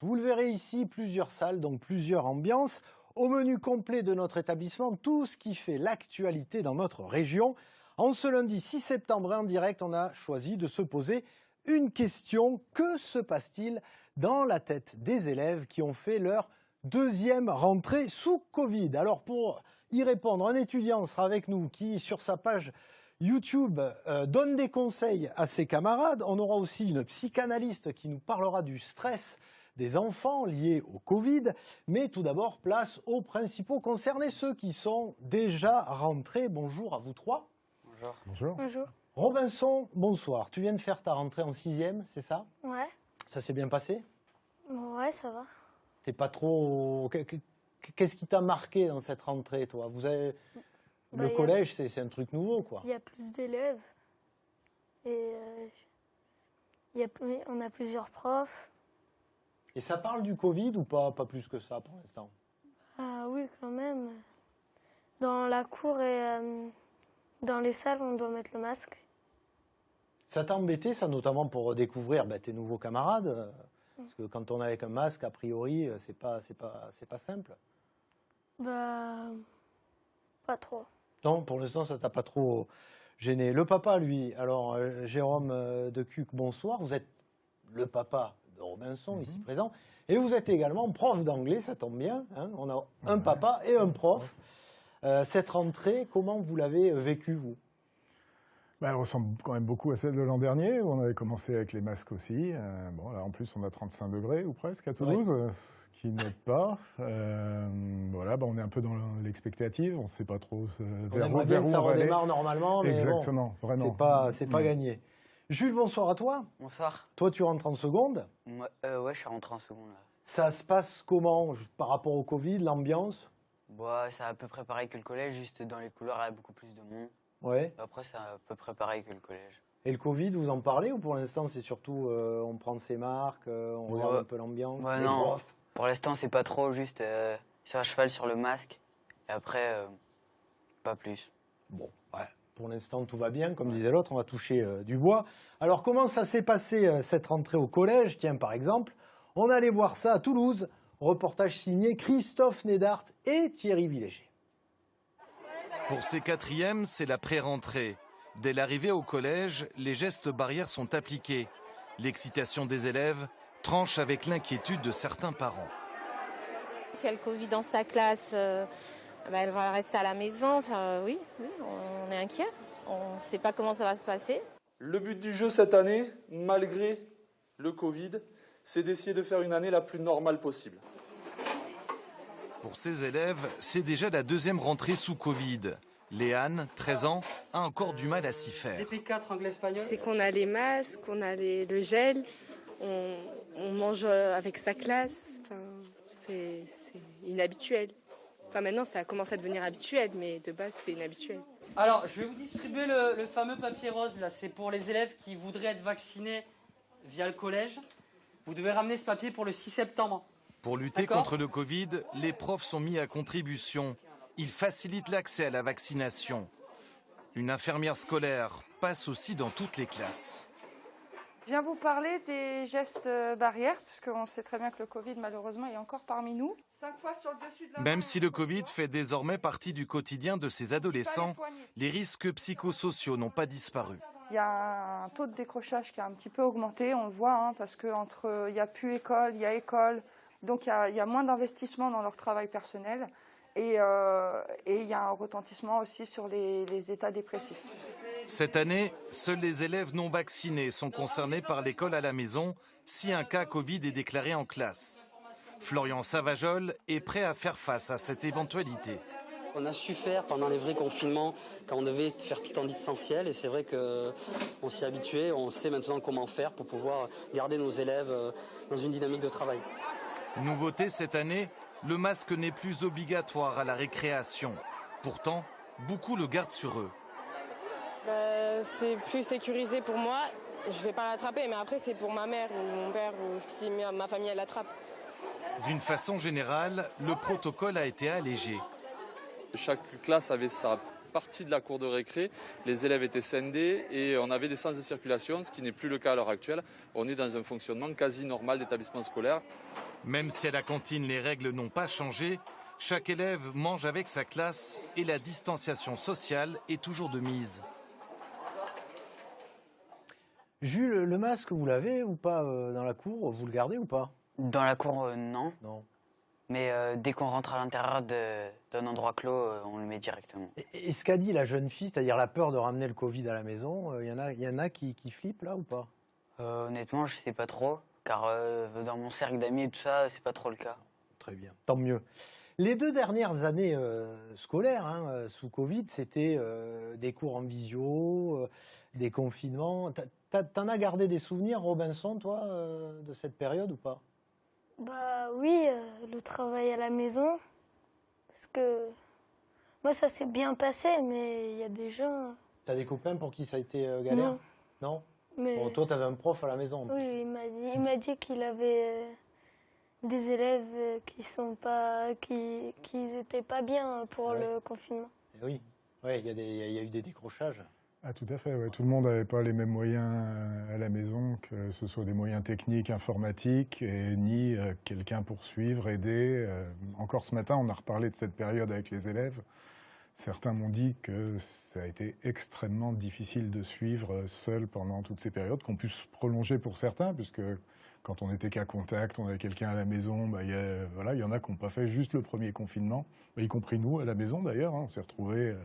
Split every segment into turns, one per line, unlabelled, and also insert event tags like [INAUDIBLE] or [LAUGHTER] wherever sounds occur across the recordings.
Vous le verrez ici, plusieurs salles, donc plusieurs ambiances. Au menu complet de notre établissement, tout ce qui fait l'actualité dans notre région. En ce lundi 6 septembre en direct, on a choisi de se poser une question. Que se passe-t-il dans la tête des élèves qui ont fait leur deuxième rentrée sous Covid? Alors pour y répondre, un étudiant sera avec nous qui, sur sa page YouTube, euh, donne des conseils à ses camarades. On aura aussi une psychanalyste qui nous parlera du stress des enfants liés au Covid. Mais tout d'abord, place aux principaux concernés, ceux qui sont déjà rentrés. Bonjour à vous trois.
Bonjour.
Bonjour.
Bonjour.
Robinson, bonsoir. Tu viens de faire ta rentrée en sixième, c'est ça?
Ouais.
Ça s'est bien passé?
Ouais, ça va.
T'es pas trop... Qu'est-ce qui t'a marqué dans cette rentrée, toi? Vous avez...
Bah,
Le
a-
collège, c'est un truc nouveau, quoi.
Il y a plus d'élèves. Et euh, il y a on a plusieurs profs.
Et ça parle du Covid ou pas Pas plus que ça pour l'instant?
Ah oui, quand même. Dans la cour et euh, dans les salles, on doit mettre le masque.
Ça t'a embêté, ça, notamment pour découvrir bah, tes nouveaux camarades? Parce que quand on est avec un masque, a priori, euh, c'est pas, pas, pas simple.
Bah, pas trop.
Non, pour l'instant, ça t'a pas trop gêné. Le papa, lui, alors, euh, Jérôme de Cuc, bonsoir. Vous êtes le papa de Robinson, ici présent. Et vous êtes également prof d'anglais, ça tombe bien. hein. On a un papa et un prof. Euh, cette rentrée, comment vous l'avez euh, vécue, vous?
Bah, elle ressemble quand même beaucoup à celle de l'an dernier, où on avait commencé avec les masques aussi. Euh, bon, là, en plus, on a 35 degrés ou presque à Toulouse, ce qui n'aide pas. Euh, voilà, bah, on est un peu dans l'expectative, on ne sait pas trop euh,
On aimerait bien que ça
on va aller.
redémarre normalement, mais bon,
Exactement, vraiment.
c'est pas, c'est pas
Mm.
gagné. Jules, bonsoir à toi.
Bonsoir.
Toi, tu rentres en seconde.
Moi, euh, ouais, je suis rentré en seconde là.
Ça se passe comment par rapport au Covid, l'ambiance?
Bon, c'est à peu près pareil que le collège, juste dans les couloirs, il y a beaucoup plus de monde.
Ouais.
Après, c'est à peu près pareil que le collège.
Et le Covid, vous en parlez ou pour l'instant c'est surtout euh, on prend ses marques, euh, on
Ouais.
regarde un peu l'ambiance
Ouais, non. Pour l'instant, c'est pas trop, juste sur un cheval sur le masque. Et après, pas plus.
Bon. Pour l'instant, tout va bien. Comme disait l'autre, on va toucher euh, du bois. Alors, comment ça s'est passé euh, cette rentrée au collège? Tiens, par exemple, on allait voir ça à Toulouse. Reportage signé Christophe Nédart et Thierry Villéger.
Pour ces quatrièmes, c'est la pré-rentrée. Dès l'arrivée au collège, les gestes barrières sont appliqués. L'excitation des élèves tranche avec l'inquiétude de certains parents.
Si elle a le Covid dans sa classe, euh, bah, elle va rester à la maison. Enfin, oui, oui, on est inquiet. On ne sait pas comment ça va se passer.
Le but du jeu cette année, malgré le Covid, c'est d'essayer de faire une année la plus normale possible.
Pour ces élèves, c'est déjà la deuxième rentrée sous Covid. Léane, 13 ans, a encore du mal à s'y faire.
DP4 anglais-espagnol.
C'est qu'on a les masques, qu'on a les- le gel, on, on mange euh, avec sa classe. Enfin, c'est inhabituel. Enfin, maintenant, ça commence à devenir habituel, mais de base, c'est inhabituel.
Alors, je vais vous distribuer le, le fameux papier rose. Là, c'est pour les élèves qui voudraient être vaccinés via le collège. Vous devez ramener ce papier pour le 6 septembre.
Pour lutter contre le Covid, les profs sont mis à contribution. Ils facilitent l'accès à la vaccination. Une infirmière scolaire passe aussi dans toutes les classes.
Je viens vous parler des gestes euh, barrières, parce qu'on sait très bien que le Covid, malheureusement, est encore parmi nous. Cinq fois sur le dessus de la
Même si le Covid fait désormais partie du quotidien de ces adolescents, les risques psychosociaux n'ont pas disparu.
Il y a un taux de décrochage qui a un petit peu augmenté, on le voit, hein, parce qu'entre il n'y a plus école, il y a école, donc il y a, il y a moins d'investissement dans leur travail personnel. Et, euh, et il y a un retentissement aussi sur les, les états dépressifs.
Cette année, seuls les élèves non vaccinés sont concernés par l'école à la maison si un cas Covid est déclaré en classe. Florian Savajol est prêt à faire face à cette éventualité.
On a su faire pendant les vrais confinements quand on devait faire tout en distanciel et c'est vrai qu'on s'y est habitué, on sait maintenant comment faire pour pouvoir garder nos élèves euh, dans une dynamique de travail.
Nouveauté cette année, le masque n'est plus obligatoire à la récréation. Pourtant, beaucoup le gardent sur eux.
Bah, c'est plus sécurisé pour moi. Je vais pas l'attraper, mais après, c'est pour ma mère ou mon père ou si ma famille elle l'attrape.
D'une façon générale, le protocole a été allégé.
Chaque classe avait sa partie de la cour de récré, les élèves étaient scindés et on avait des sens de circulation, ce qui n'est plus le cas à l'heure actuelle. On est dans un fonctionnement quasi normal d'établissement scolaire.
Même si à la cantine les règles n'ont pas changé, chaque élève mange avec sa classe et la distanciation sociale est toujours de mise.
Jules, le masque, vous l'avez ou pas euh, dans la cour Vous le gardez ou pas?
Dans la cour, euh, non.
Non.
Mais euh, dès qu'on rentre à l'intérieur d'un endroit clos, on le met directement.
Et, et ce qu'a dit la jeune fille, c'est-à-dire la peur de ramener le Covid à la maison, il y en a, y en a qui, qui flippent là ou pas?
Honnêtement, je sais pas trop, car dans mon cercle d'amis et tout ça, c'est pas trop le cas.
Très bien, tant mieux. Les deux dernières années euh, scolaires hein, euh, sous Covid, c'était euh, des cours en visio, euh, des confinements. T'en as gardé des souvenirs, Robinson, toi, de cette période ou pas?
Bah oui, le travail à la maison. Parce que moi, ça s'est bien passé, mais il y a des gens.
T'as des copains pour qui ça a été galère?
Non.
Non?
Mais
Bon, toi, t'avais un prof à la maison.
oui, il m'a dit, il m'a dit qu'il avait des élèves euh, qui sont pas, qui, qui étaient pas bien pour
Ouais.
le confinement.
Eh Oui, ouais, il y, a y eu des décrochages.
Ah, tout à fait. ouais. Tout le monde n'avait pas les mêmes moyens euh, à la maison, que ce soit des moyens techniques, informatiques, et ni euh, quelqu'un pour suivre, aider. Euh, Encore ce matin, on a reparlé de cette période avec les élèves. Certains m'ont dit que ça a été extrêmement difficile de suivre seul pendant toutes ces périodes, qu'on puisse prolonger pour certains, puisque quand on était qu'à contact, on avait quelqu'un à la maison, bah, il y, a- voilà, il y en a qui n'ont pas fait juste le premier confinement, bah, y compris nous à la maison d'ailleurs. hein. on s'est retrouvés euh,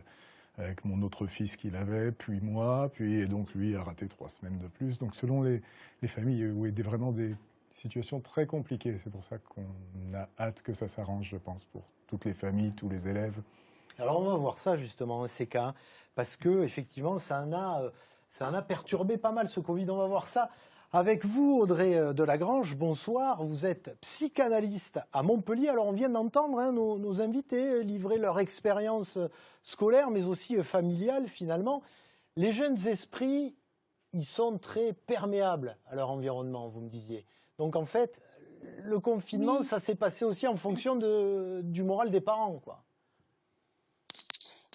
avec mon autre fils qu'il avait, puis moi, puis et donc lui a raté trois semaines de plus. Donc selon les, les familles, il y a vraiment des situations très compliquées. C'est pour ça qu'on a hâte que ça s'arrange, je pense, pour toutes les familles, tous les élèves.
Alors on va voir ça justement, ces cas, parce que effectivement, ça en a, euh, ça en a perturbé pas mal ce Covid. On va voir ça avec vous, Audrey euh, Delagrange. Bonsoir. Vous êtes psychanalyste à Montpellier. Alors on vient d'entendre hein, nos, nos invités livrer leur expérience euh, scolaire, mais aussi euh, familiale finalement. Les jeunes esprits, ils sont très perméables à leur environnement, vous me disiez. Donc en fait, le confinement,
Oui.
ça s'est passé aussi en fonction de, du moral des parents, quoi.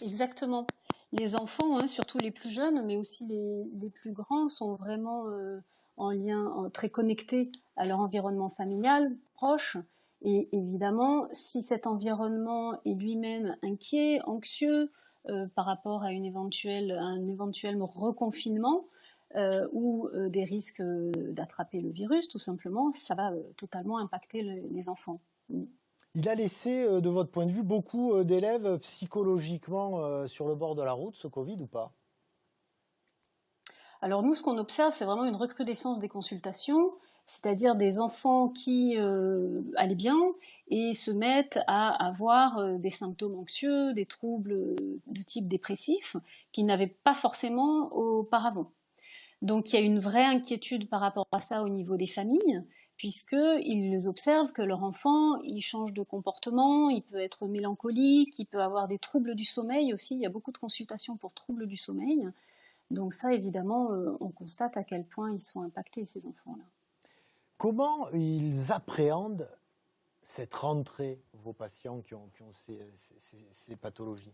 Exactement. Les enfants, hein, surtout les plus jeunes, mais aussi les, plus grands, sont vraiment euh, en lien, en- très connectés à leur environnement familial proche. Et évidemment, si cet environnement est lui-même inquiet, anxieux euh, par rapport à, une éventuelle, un éventuel reconfinement euh, ou des risques d'attraper le virus, tout simplement, ça va totalement impacter le- les enfants.
Il a laissé, euh, de votre point de vue, beaucoup euh, d'élèves psychologiquement euh, sur le bord de la route, ce Covid ou pas?
Alors nous, ce qu'on observe, c'est vraiment une recrudescence des consultations, c'est-à-dire des enfants qui allaient bien et se mettent à avoir des symptômes anxieux, des troubles de type dépressif, qu'ils n'avaient pas forcément auparavant. Donc il y a une vraie inquiétude par rapport à ça au niveau des familles, puisqu'ils observent que leur enfant, il change de comportement, il peut être mélancolique, il peut avoir des troubles du sommeil aussi, il y a beaucoup de consultations pour troubles du sommeil. Donc ça, évidemment, euh, on constate à quel point ils sont impactés, ces enfants-là.
Comment ils appréhendent cette rentrée, vos patients qui ont, ces pathologies?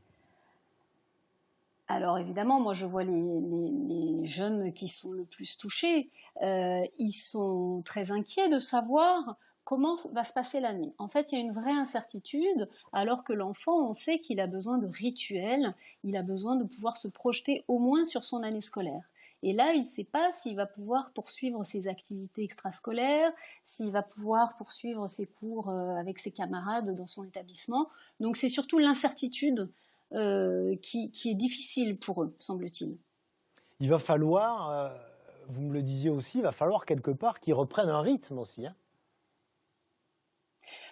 Alors évidemment, moi je vois les, jeunes qui sont le plus touchés. Euh, ils sont très inquiets de savoir comment va se passer l'année. En fait, il y a une vraie incertitude, alors que l'enfant, on sait qu'il a besoin de rituels, il a besoin de pouvoir se projeter au moins sur son année scolaire. Et là, il ne sait pas s'il va pouvoir poursuivre ses activités extrascolaires, s'il va pouvoir poursuivre ses cours euh, avec ses camarades dans son établissement. Donc c'est surtout l'incertitude euh, qui, qui est difficile pour eux, semble-t-il.
Il va falloir, euh, vous me le disiez aussi, il va falloir quelque part qu'ils reprennent un rythme aussi. hein.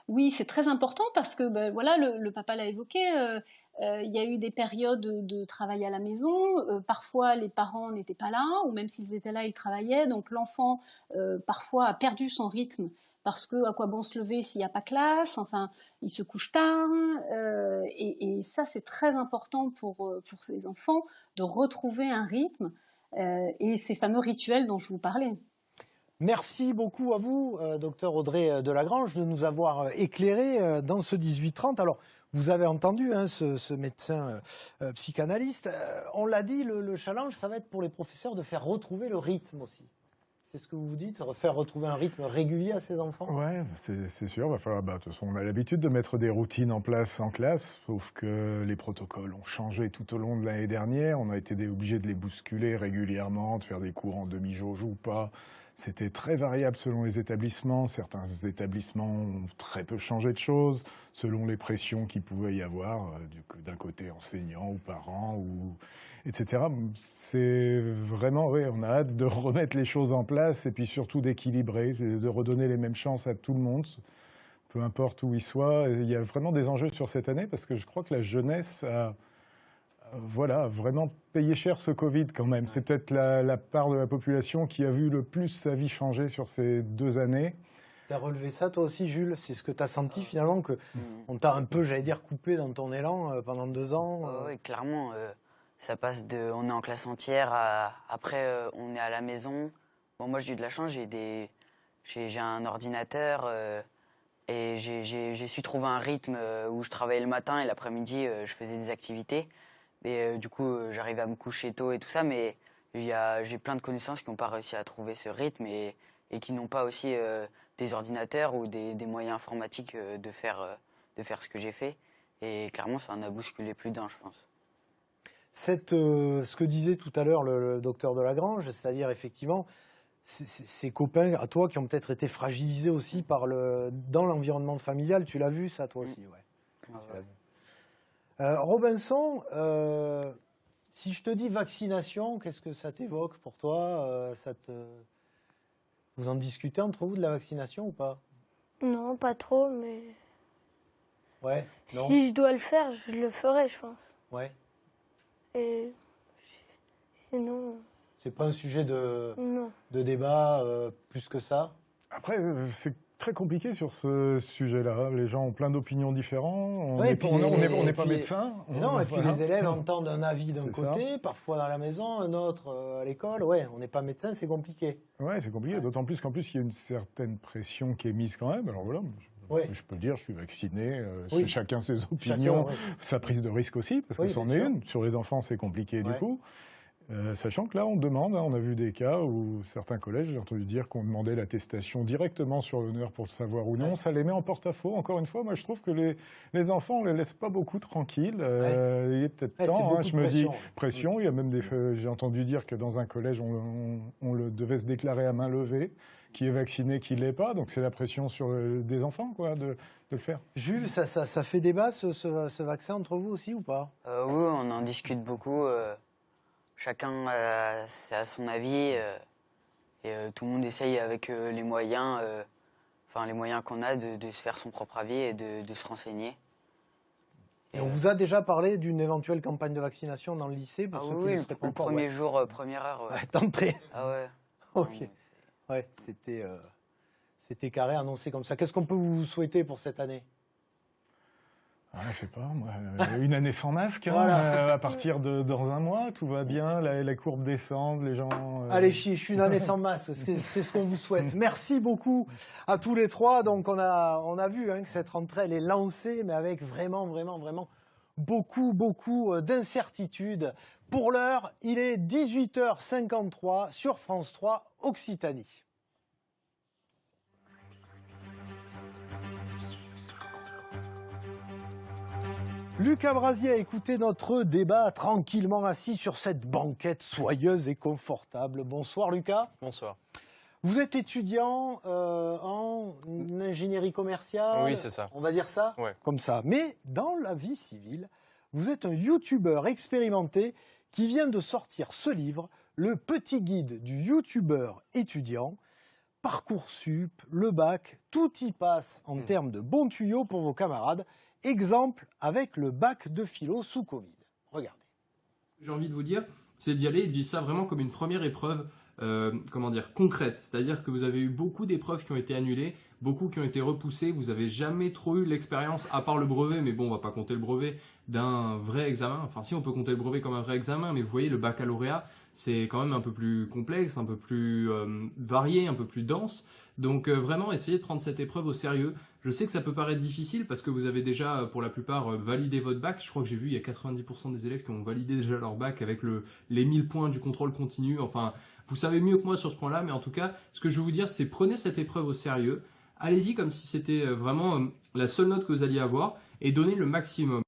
Oui, c'est très important parce que ben, voilà, le, le papa l'a évoqué. euh, euh, il y a eu des périodes de travail à la maison. euh, parfois, les parents n'étaient pas là, ou même s'ils étaient là, ils travaillaient. Donc, l'enfant euh, parfois a perdu son rythme parce que à quoi bon se lever s'il n'y a pas classe Enfin, il se couche tard. euh, et, ça, c'est très important pour euh, pour ces enfants de retrouver un rythme euh, et ces fameux rituels dont je vous parlais.
Merci beaucoup à vous, docteur Audrey Delagrange, de nous avoir éclairé dans ce 18-30. Alors, vous avez entendu hein, ce, ce médecin psychanalyste. On l'a dit, le challenge, ça va être pour les professeurs de faire retrouver le rythme aussi. C'est ce que vous dites Faire retrouver un rythme régulier à ces enfants?
Ouais, c'est sûr. Va falloir, bah, de toute façon, on a l'habitude de mettre des routines en place en classe, sauf que les protocoles ont changé tout au long de l'année dernière. On a été obligés de les bousculer régulièrement, de faire des cours en demi-jauge ou pas. C'était très variable selon les établissements. Certains établissements ont très peu changé de choses, selon les pressions qu'il pouvait y avoir euh, du- d'un côté enseignants ou parents ou etc. C'est vraiment, oui, on a hâte de [LAUGHS] remettre les choses en place et puis surtout d'équilibrer, de redonner les mêmes chances à tout le monde, peu importe où il soit. Il y a vraiment des enjeux sur cette année parce que je crois que la jeunesse a, voilà, vraiment payé cher ce Covid quand même. C'est peut-être la, la part de la population qui a vu le plus sa vie changer sur ces deux années.
Tu as relevé ça toi aussi, Jules? C'est ce que tu as senti finalement que on t'a un peu, j'allais dire, coupé dans ton élan euh, pendant deux ans euh,
Oui, clairement. euh, ça passe de. On est en classe entière, à, après, euh, on est à la maison. Bon, moi, j'ai eu de la chance, j'ai des. J'ai j'ai un ordinateur euh, et j'ai- j'ai j'ai su trouver un rythme euh, où je travaillais le matin et l'après-midi, euh, je faisais des activités. Et euh, du coup, euh, j'arrivais à me coucher tôt et tout ça, mais j'ai plein de connaissances qui n'ont pas réussi à trouver ce rythme et, et qui n'ont pas aussi euh, des ordinateurs ou des, des moyens informatiques euh, de, faire, euh, de faire ce que j'ai fait. Et clairement, ça en a bousculé plus d'un, je pense.
Cette, ce que disait tout à l'heure le, le docteur de Lagrange, c'est-à-dire effectivement ces- copains à toi qui ont peut-être été fragilisés aussi par le, dans l'environnement familial, tu l'as vu ça toi aussi, ouais. Euh, Robinson, euh, si je te dis vaccination, qu'est-ce que ça t'évoque pour toi euh, ça te... Vous en discutez entre vous de la vaccination ou pas?
Non, pas trop, mais
Ouais. Non?
si je dois le faire, je le ferai, je pense.
Ouais.
Et sinon,
C'est pas un sujet de,
non.
de débat euh, plus que ça?
Après, c'est très compliqué sur ce sujet-là. Les gens ont plein d'opinions différentes. On n'est pas médecin.
Non,
On-
et puis
voilà.
les élèves entendent un avis d'un
ça.
côté, parfois dans la maison, un autre euh, à l'école. Ouais, on n'est pas médecin, c'est compliqué.
Ouais, c'est compliqué. D'autant plus qu'en plus, il y a une certaine pression qui est mise quand même. Alors voilà, je, peux le dire, je suis vacciné. euh,
Oui.
Chacun ses opinions, sa prise de risque aussi, parce que c'en est une. Sur les enfants, c'est compliqué du coup. Euh, sachant que là, on demande, hein, on a vu des cas où certains collèges, j'ai entendu dire qu'on demandait l'attestation directement sur l'honneur pour le savoir ou non. Ça les met en porte-à-faux. Encore une fois, moi, je trouve que les, les enfants, on les laisse pas beaucoup tranquilles. Euh, Il est peut-être
Ouais,
temps. hein,
de
je me dis
pression.
pression. Il y a même des. faits- J'ai entendu dire que dans un collège, on, on- on le devait se déclarer à main levée, qui est vacciné, qui l'est pas. Donc c'est la pression sur euh, des enfants, quoi, de, de le faire.
Jules, ça, ça, ça fait débat ce, ce- ce vaccin entre vous aussi ou pas?
Euh, oui, on en discute beaucoup. Euh, chacun a, à son avis. euh, et euh, tout le monde essaye avec euh, les moyens, euh, enfin les moyens qu'on a, de, de se faire son propre avis et de, de se renseigner.
Et on vous a déjà parlé d'une éventuelle campagne de vaccination dans le lycée pour
Ah
ceux
oui,
qui
le, premier
ouais.
jour, euh, première heure. ouais.
D'entrée.
Ah ouais. [LAUGHS]
Ok. Ouais, c'était euh, c'était carré annoncé comme ça. Qu'est-ce qu'on peut vous souhaiter pour cette année?
Ah, je sais pas, moi, euh, une année sans masque, hein,
Voilà.
euh, à partir de dans un mois, tout va bien, la, la courbe descend, les gens. euh,
Allez, chiche, une année sans masque, c'est ce qu'on vous souhaite. [LAUGHS] Merci beaucoup à tous les trois. Donc, on a, on a vu hein, que cette rentrée, elle est lancée, mais avec vraiment, vraiment, vraiment beaucoup, beaucoup d'incertitudes. Pour l'heure, il est 18h53 sur France 3 Occitanie. Lucas Brasier a écouté notre débat tranquillement assis sur cette banquette soyeuse et confortable. Bonsoir Lucas.
Bonsoir.
Vous êtes étudiant euh, en ingénierie commerciale
Oui, c'est ça.
On va dire ça
Ouais.
Comme ça. Mais dans la vie civile, vous êtes un youtubeur expérimenté qui vient de sortir ce livre, Le petit guide du youtubeur étudiant. Parcoursup, le bac, tout y passe en
Hmm.
termes de bons tuyaux pour vos camarades. Exemple avec le bac de philo sous Covid. Regardez.
j'ai envie de vous dire, c'est d'y aller de vivre ça vraiment comme une première épreuve, euh, comment dire, concrète. C'est-à-dire que vous avez eu beaucoup d'épreuves qui ont été annulées, beaucoup qui ont été repoussées. Vous avez jamais trop eu l'expérience, à part le brevet, mais bon, on va pas compter le brevet d'un vrai examen. Enfin, si on peut compter le brevet comme un vrai examen, mais vous voyez, le baccalauréat, c'est quand même un peu plus complexe, un peu plus euh, varié, un peu plus dense. Donc euh, vraiment, essayez de prendre cette épreuve au sérieux. Je sais que ça peut paraître difficile parce que vous avez déjà, euh, pour la plupart, validé votre bac. Je crois que j'ai vu, il y a 90% des élèves qui ont validé déjà leur bac avec le, les 1000 points du contrôle continu. Enfin, Vous savez mieux que moi sur ce point-là, mais en tout cas, ce que je veux vous dire, c'est prenez cette épreuve au sérieux. Allez-y comme si c'était vraiment la seule note que vous alliez avoir et donnez le maximum.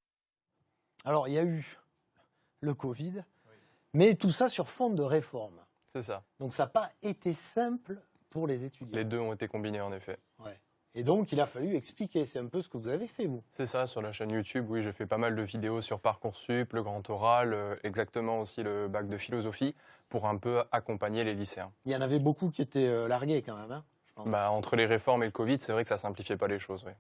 Alors, il y a eu le Covid, mais tout ça sur fond de réforme.
C'est ça.
Donc, ça n'a pas été simple pour les étudiants.
Les deux ont été combinés en effet.
Ouais. Et donc, il a fallu expliquer. C'est un peu ce que vous avez fait, vous.
C'est ça, sur la chaîne YouTube, oui, j'ai fait pas mal de vidéos sur Parcoursup, le grand oral, euh, exactement aussi le bac de philosophie, pour un peu accompagner les lycéens.
Il y en avait beaucoup qui étaient euh, largués quand même, hein, je pense.
Bah, entre les réformes et le Covid, c'est vrai que ça simplifiait pas les choses, oui.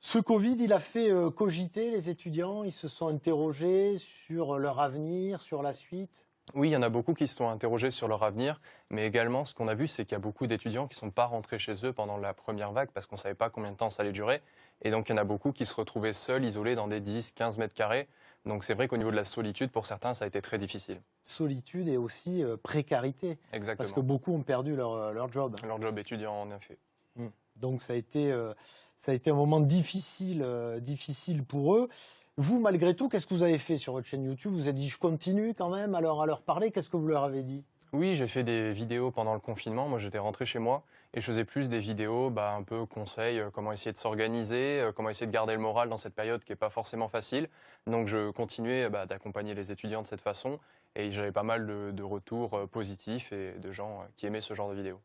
Ce Covid, il a fait euh, cogiter les étudiants. Ils se sont interrogés sur leur avenir, sur la suite.
Oui, il y en a beaucoup qui se sont interrogés sur leur avenir, mais également ce qu'on a vu, c'est qu'il y a beaucoup d'étudiants qui ne sont pas rentrés chez eux pendant la première vague parce qu'on ne savait pas combien de temps ça allait durer. Et donc il y en a beaucoup qui se retrouvaient seuls, isolés dans des 10, 15 mètres carrés. Donc c'est vrai qu'au niveau de la solitude, pour certains, ça a été très difficile.
Solitude et aussi euh, précarité.
Exactement.
Parce que beaucoup ont perdu leur, euh, leur job.
Leur job étudiant, en effet.
Mm. Donc ça a été, euh, ça a été un moment difficile, euh, difficile pour eux. Vous, malgré tout, qu'est-ce que vous avez fait sur votre chaîne YouTube? Vous avez dit, je continue quand même à leur, à leur parler. Qu'est-ce que vous leur avez dit?
Oui, j'ai fait des vidéos pendant le confinement. Moi, j'étais rentré chez moi et je faisais plus des vidéos, bah, un peu conseils, euh, comment essayer de s'organiser, euh, comment essayer de garder le moral dans cette période qui n'est pas forcément facile. Donc, je continuais bah, d'accompagner les étudiants de cette façon et j'avais pas mal de, retours positifs et de gens qui aimaient ce genre de vidéos.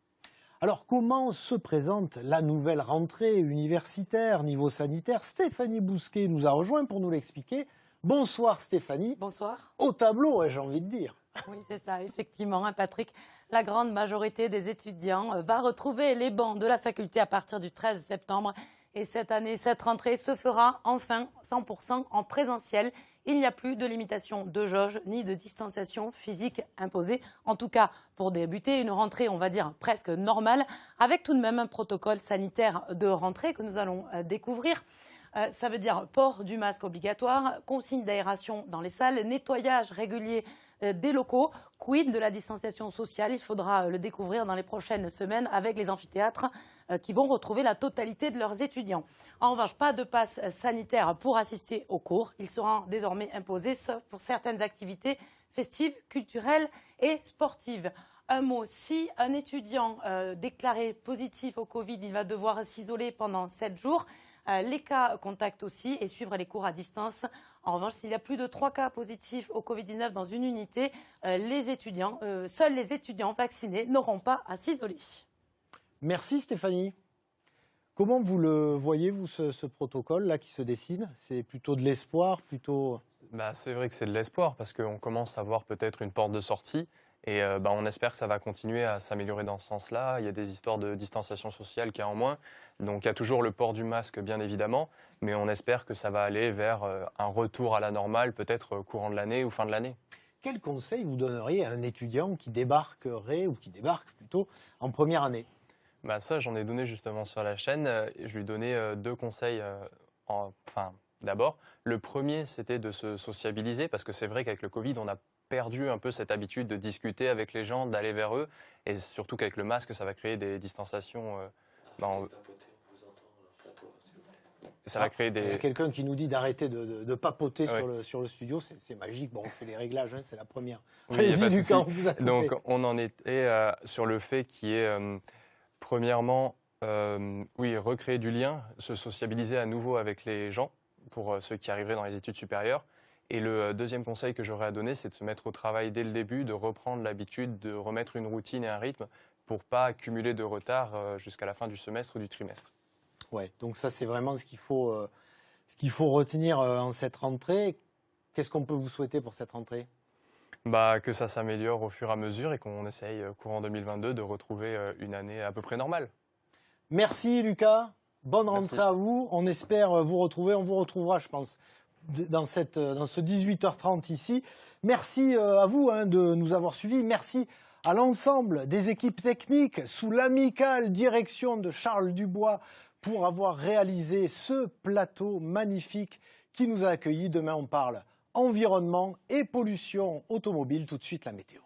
Alors, comment se présente la nouvelle rentrée universitaire niveau sanitaire? Stéphanie Bousquet nous a rejoint pour nous l'expliquer. Bonsoir Stéphanie.
Bonsoir.
Au tableau, j'ai envie de dire?
Oui, c'est ça, effectivement, hein, Patrick. La grande majorité des étudiants euh, va retrouver les bancs de la faculté à partir du 13 septembre. Et cette année, cette rentrée se fera enfin 100% en présentiel. Il n'y a plus de limitation de jauge ni de distanciation physique imposée. En tout cas, pour débuter une rentrée, on va dire presque normale, avec tout de même un protocole sanitaire de rentrée que nous allons euh, découvrir. Euh, ça veut dire port du masque obligatoire, consigne d'aération dans les salles, nettoyage régulier euh, des locaux. Quid de la distanciation sociale? Il faudra le découvrir dans les prochaines semaines avec les amphithéâtres qui vont retrouver la totalité de leurs étudiants. En revanche, pas de passe sanitaire pour assister aux cours. Il sera désormais imposé pour certaines activités festives, culturelles et sportives. Un mot, si un étudiant euh, déclaré positif au Covid, il va devoir s'isoler pendant sept jours. Euh, les cas contacts aussi et suivre les cours à distance. En revanche, s'il y a plus de trois cas positifs au Covid-19 dans une unité, euh, les étudiants, euh, seuls les étudiants vaccinés n'auront pas à s'isoler.
Merci Stéphanie. Comment vous le voyez, vous, ce, ce protocole-là qui se dessine? C'est plutôt de l'espoir, plutôt...
Bah, c'est vrai que c'est de l'espoir parce qu'on commence à voir peut-être une porte de sortie et euh, bah, on espère que ça va continuer à s'améliorer dans ce sens-là. Il y a des histoires de distanciation sociale qui est en moins. Donc il y a toujours le port du masque, bien évidemment, mais on espère que ça va aller vers euh, un retour à la normale, peut-être euh, courant de l'année ou fin de l'année.
Quel conseil vous donneriez à un étudiant qui débarquerait, ou qui débarque plutôt, en première année?
Bah, ça, j'en ai donné justement sur la chaîne. Euh, Je lui ai donné euh, deux conseils. euh, en- Enfin, d'abord, le premier, c'était de se sociabiliser, parce que c'est vrai qu'avec le Covid, on a perdu un peu cette habitude de discuter avec les gens, d'aller vers eux, et surtout qu'avec le masque, ça va créer des distanciations. euh, bah, on- Ça va
Ah,
créer
Il y a
des.
quelqu'un qui nous dit d'arrêter de, de- de papoter
Ouais.
sur, le, sur le studio, c'est magique. Bon, on fait les réglages, hein, c'est la première.
Oui, y
Allez-y, Lucas, on vous a.
Donc, on en était euh, sur le fait qui est, euh, premièrement, euh, oui, recréer du lien, se sociabiliser à nouveau avec les gens, pour euh, ceux qui arriveraient dans les études supérieures. Et le euh, deuxième conseil que j'aurais à donner, c'est de se mettre au travail dès le début, de reprendre l'habitude de remettre une routine et un rythme pour pas accumuler de retard jusqu'à la fin du semestre ou du trimestre.
Ouais, donc ça, c'est vraiment ce qu'il faut, faut retenir en cette rentrée. Qu'est-ce qu'on peut vous souhaiter pour cette rentrée?
Bah, que ça s'améliore au fur et à mesure et qu'on essaye, euh, courant 2022, de retrouver euh, une année à peu près normale.
Merci Lucas, bonne
Merci.
rentrée à vous. On espère euh, vous retrouver, on vous retrouvera, je pense, dans, cette, dans ce 18h30 ici. Merci à vous hein, de nous avoir suivis. Merci à l'ensemble des équipes techniques sous l'amicale direction de Charles Dubois pour avoir réalisé ce plateau magnifique qui nous a accueillis. Demain, on parle environnement et pollution automobile. Tout de suite, la météo.